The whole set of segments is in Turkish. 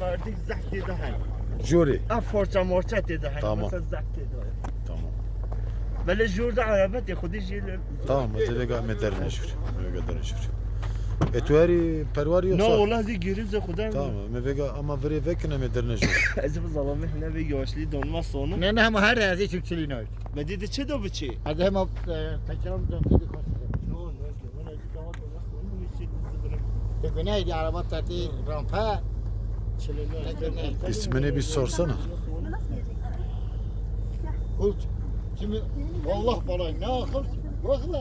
مردی زخ دیده هن جوری اف فرچه مرچه دیده هن Tamam. مثلا زخ دیده هن Tamam. ولی جور ده عربت خودی جیل Tamam acele gahmet derine şur. Mevega e tu eri perwari Ne vallahi zi giriz de kudan. Tamam. Me vega ama veri vekine me dernece. Ez bu zalamı ne ve yaşlı donma sonu. Ne ne ama her razi çiftçiliği ne. Ve dedi çe do biçi. Hadi hem kaçalım dön dedi kaç. Tekeneydi araba tatlı rampa. İsmini bir sorsana. Kurt. Şimdi Allah bana ne akıl. Bırakın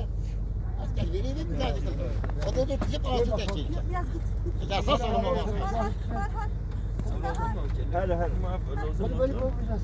Asker vereyim mi birazcık? O da tutacak altı da çekecek. Biraz git. Ya sağ olun. Hadi hadi. Hadi böyle korkmayacağız.